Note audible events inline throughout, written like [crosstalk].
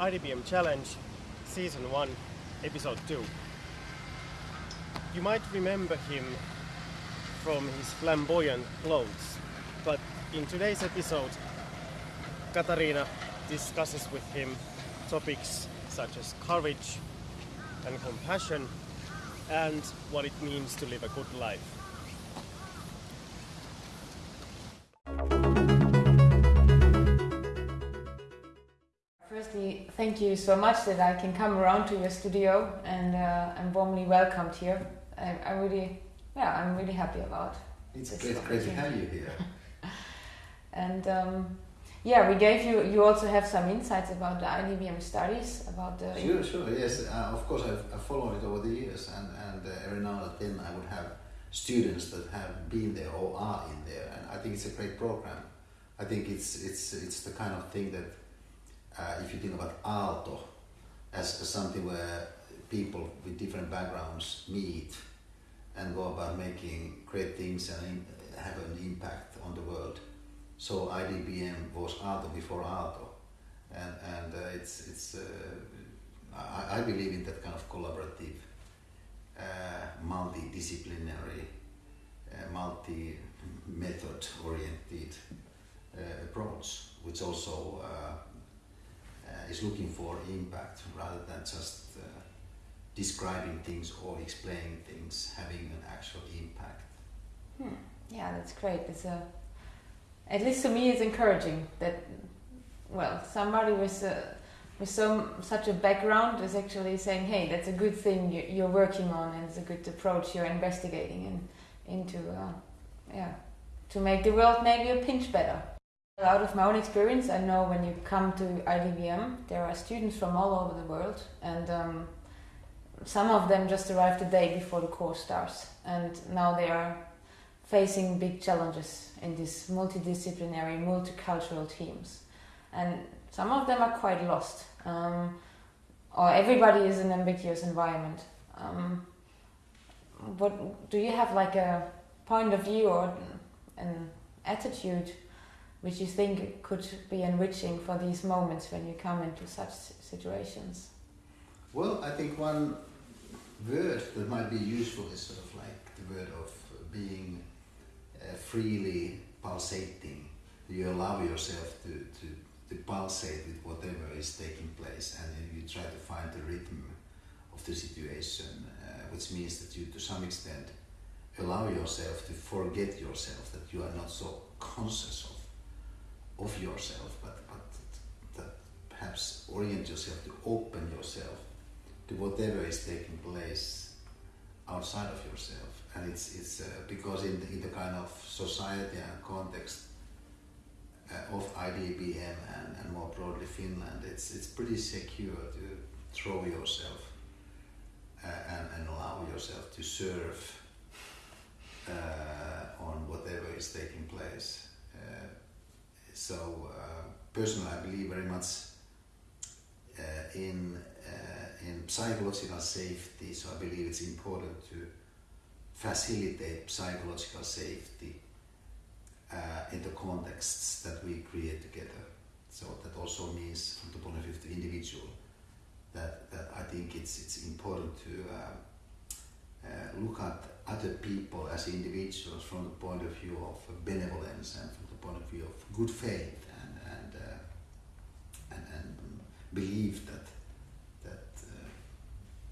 IDBM Challenge, Season 1, Episode 2. You might remember him from his flamboyant clothes, but in today's episode, Katarina discusses with him topics such as courage and compassion and what it means to live a good life. Thank you so much that I can come around to your studio and uh, I'm warmly welcomed here. I, I really, yeah, I'm really happy about. It's great, great to have you here. [laughs] And um, yeah, we gave you. You also have some insights about the IDBM studies about the. Sure, sure, yes. Uh, of course, I've, I've followed it over the years, and, and uh, every now and then I would have students that have been there or are in there, and I think it's a great program. I think it's it's it's the kind of thing that uh, if you think about Aalto as, something where people with different backgrounds meet and go about making great things and have an impact on the world. So IDBM was Aalto before Aalto, and and uh, it's it's uh, I, I believe in that kind of collaborative, uh, multidisciplinary, uh, multi-method oriented approach, which also is looking for impact rather than just uh, describing things or explaining things, having an actual impact. Hmm. Yeah, that's great. It's a, at least to me, it's encouraging that, well, somebody with a, with so such a background is actually saying, "Hey, that's a good thing you, you're working on, and it's a good approach you're investigating and into, uh, yeah, to make the world maybe a pinch better." Out of my own experience, I know when you come to IDBM, there are students from all over the world, and um, some of them just arrived the day before the course starts, and now they are facing big challenges in these multidisciplinary, multicultural teams. And some of them are quite lost, um, or everybody is in an ambiguous environment. Um, what do you have like a point of view or an attitude which you think could be enriching for these moments when you come into such situations? Well, I think one word that might be useful is sort of like the word of being uh, freely pulsating. You allow yourself to, to, to pulsate with whatever is taking place and then you try to find the rhythm of the situation, uh, which means that you to some extent allow yourself to forget yourself, that you are not so conscious of, of yourself, but, but that perhaps orient yourself to open yourself to whatever is taking place outside of yourself. And it's, it's uh, because in the, in the kind of society and context uh, of IDBM and, and more broadly Finland, it's, it's pretty secure to throw yourself uh, and, and allow yourself to serve uh, on whatever is taking place. Uh, so uh, personally, I believe very much in in psychological safety, so I believe it's important to facilitate psychological safety uh, in the contexts that we create together. So that also means, from the point of view of the individual, that, that I think it's, it's important to uh, uh, look at other people as individuals from the point of view of benevolence and from the point of view of good faith and, and, uh, and, and believe that that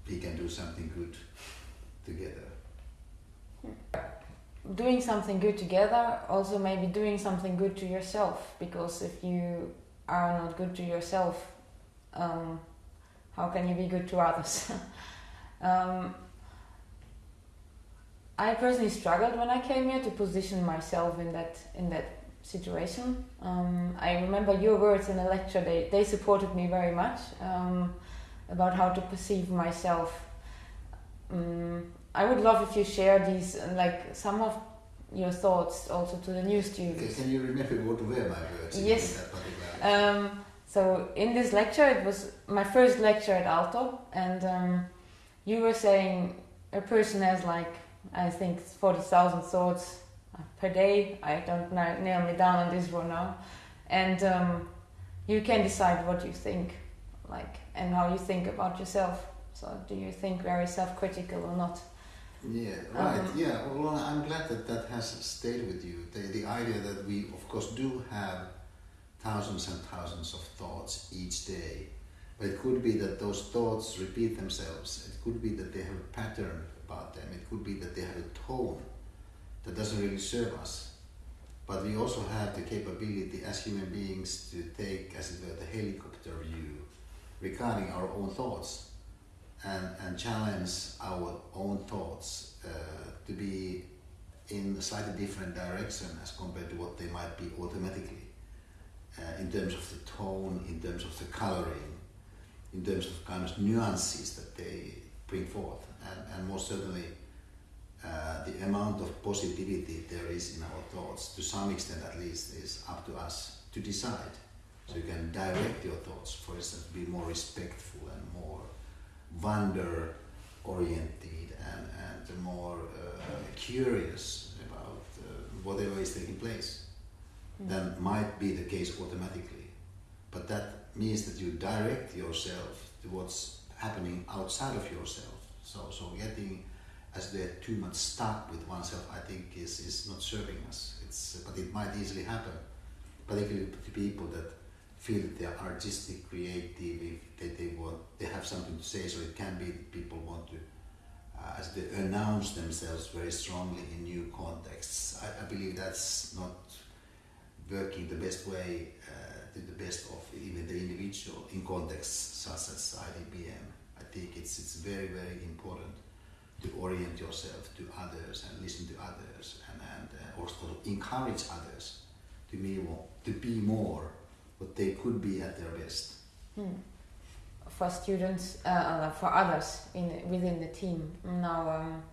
we can do something good together. Doing something good together, also maybe doing something good to yourself, because if you are not good to yourself, um, how can you be good to others? [laughs] um, I personally struggled when I came here to position myself in that in that situation. Um, I remember your words in a lecture; they they supported me very much. Um, about how to perceive myself. Um, I would love if you share these, like some of your thoughts also to the new students. Can you remember what were my words? Yes. Um, so in this lecture, it was my first lecture at Aalto, and um, you were saying a person has like I think forty thousand thoughts per day. I don't nail me down on this one now, and um, you can decide what you think like and how you think about yourself. So do you think very self-critical or not? Yeah, right. Um, yeah, well, I'm glad that that has stayed with you. The, the idea that we, of course, do have thousands and thousands of thoughts each day, but it could be that those thoughts repeat themselves. It could be that they have a pattern about them. It could be that they have a tone that doesn't really serve us. But we also have the capability as human beings to take, as it were, the helicopter view regarding our own thoughts and, and challenge our own thoughts uh, to be in a slightly different direction as compared to what they might be automatically uh, in terms of the tone, in terms of the coloring, in terms of kind of nuances that they bring forth. And, and most certainly, uh, the amount of positivity there is in our thoughts, to some extent at least, is up to us to decide. So you can direct your thoughts, for instance, be more respectful and more wonder oriented and, and more uh, curious about uh, whatever is taking place Mm. than might be the case automatically. But that means that you direct yourself to what's happening outside of yourself. So, so getting as they're too much stuck with oneself, I think is, is not serving us. It's, but it might easily happen, particularly to people that feel that they are artistic, creative, if they, they want, they have something to say. So it can be that people want to, uh, as they announce themselves very strongly in new contexts. I, I believe that's not working the best way uh, to the best of even the individual in contexts such as IDBM. I think it's it's very very important to orient yourself to others and listen to others and, and uh, also encourage others to be more to be more what they could be at their best. Hmm. For students, uh, uh, for others in within the team. Now, um,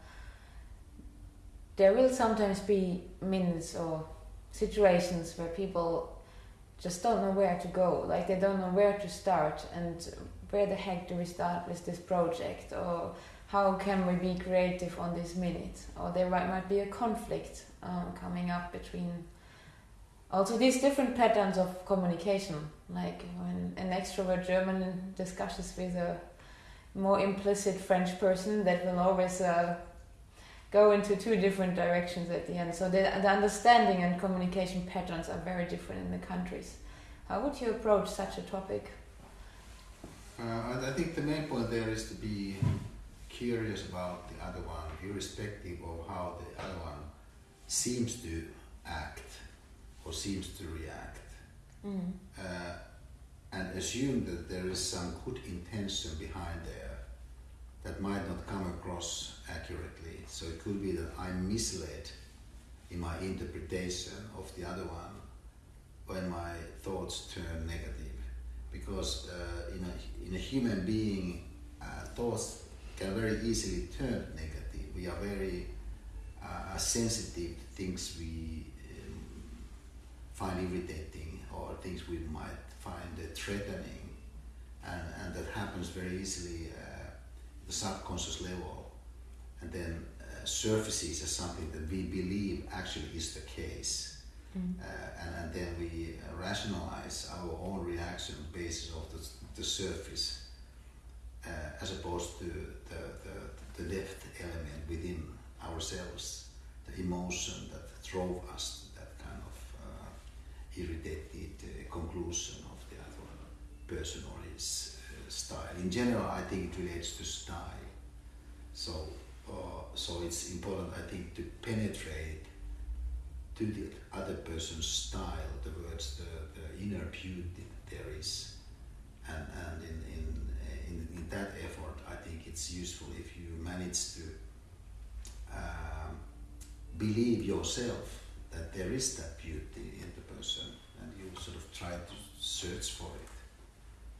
there will sometimes be minutes or situations where people just don't know where to go. Like they don't know where to start and where the heck do we start with this project or how can we be creative on this minute or there might, be a conflict um, coming up between also these different patterns of communication like when an extrovert german discusses with a more implicit french person that will always uh, go into two different directions at the end so the, the understanding and communication patterns are very different in the countries how would you approach such a topic Uh, I, think the main point there is to be curious about the other one, irrespective of how the other one seems to act or seems to react. mm. Uh, and assume that there is some good intention behind there that might not come across accurately. So it could be that I'm misled in my interpretation of the other one when my thoughts turn negative. Because uh, in, a, in a human being, uh, thoughts can very easily turn negative. We are very uh, sensitive to things we um, find irritating or things we might find threatening, and, and that happens very easily uh, the subconscious level, and then uh, surfaces as something that we believe actually is the case. Mm. Uh, and, and then we uh, rationalize our own reaction basis of the, the surface uh, as opposed to the, the, the depth element within ourselves, the emotion that drove us to that kind of uh, irritated uh, conclusion of the other person or his style. In general, I think it relates to style. So, uh, so it's important, I think, to penetrate to the other person's style, the words, the, the inner beauty there is. And, and in, in, in, in that effort, I think it's useful if you manage to um, believe yourself that there is that beauty in the person and you sort of try to search for it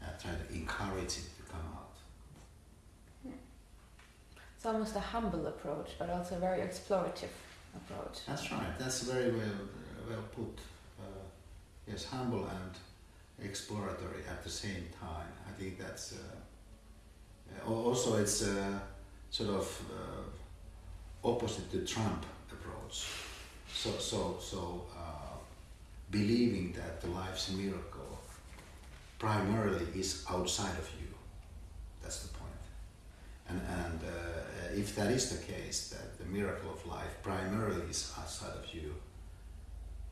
and try to encourage it to come out. it's almost a humble approach but also a very explorative approach That's right. That's very well uh, well put. Uh, yes, humble and exploratory at the same time. I think that's uh, uh, also it's uh, sort of uh, opposite to Trump approach. So so so uh, believing that the life's miracle primarily is outside of you. That's the point. And, and uh, if that is the case, that the miracle of life primarily is outside of you,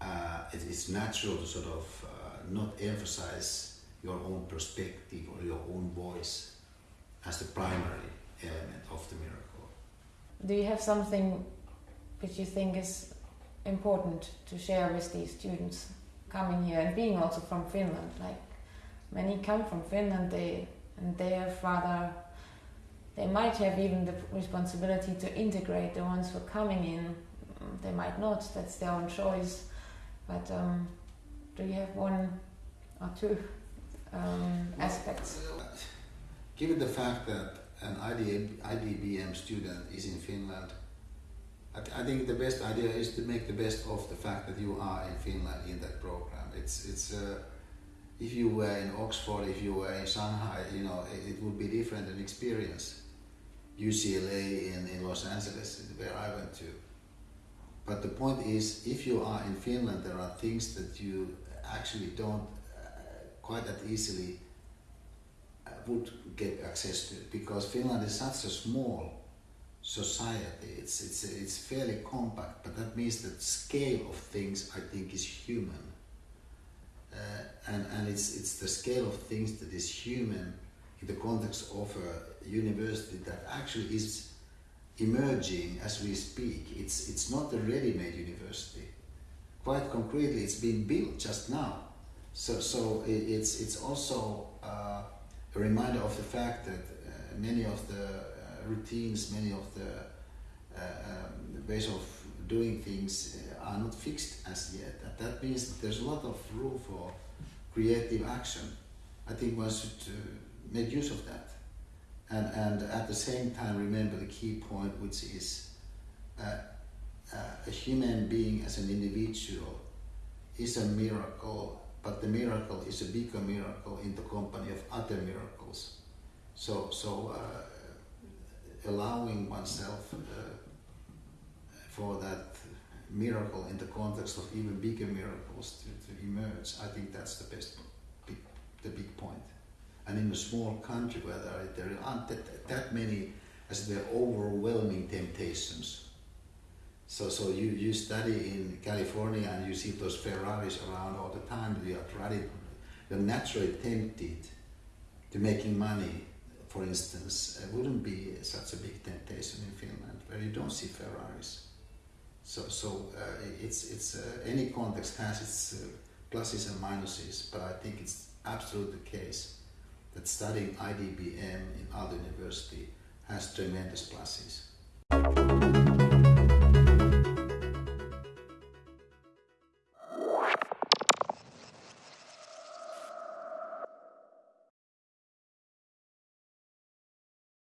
uh, it, it's natural to sort of uh, not emphasize your own perspective or your own voice as the primary element of the miracle. Do you have something which you think is important to share with these students coming here and being also from Finland? Like many come from Finland, they and they have rather they might have even the responsibility to integrate the ones who are coming in. They might not. That's their own choice. But um, do you have one or two um, aspects? Given the fact that an IDBM student is in Finland, I, th I, think the best idea is to make the best of the fact that you are in Finland in that program. It's it's uh, if you were in Oxford, if you were in Shanghai, you know, it, it would be different an experience. UCLA in, in Los Angeles, where I went to. But the point is, if you are in Finland, there are things that you actually don't uh, quite that easily uh, would get access to because Finland is such a small society. It's it's it's fairly compact, but that means that scale of things I think is human, uh, and and it's it's the scale of things that is human in the context of a university that actually is emerging as we speak. It's, it's not a ready-made university. Quite concretely, it's been built just now. So, so it's, it's also uh, a reminder of the fact that uh, many of the uh, routines, many of the uh, um, ways of doing things uh, are not fixed as yet. And that means that there's a lot of room for creative action. I think one should uh, make use of that and, and at the same time remember the key point which is uh, uh, a human being as an individual is a miracle but the miracle is a bigger miracle in the company of other miracles so so uh, allowing oneself uh, for that miracle in the context of even bigger miracles to, to emerge i think that's the best big, the big point. and in a small country where there, there aren't that, that many as the overwhelming temptations. So, so you, you study in California and you see those Ferraris around all the time, you are trying, you're naturally tempted to making money, for instance, it wouldn't be such a big temptation in Finland where you don't see Ferraris. So, so uh, it's, it's, uh, any context has its uh, pluses and minuses, but I think it's absolutely the case that studying IDBM in Aalto University has tremendous pluses.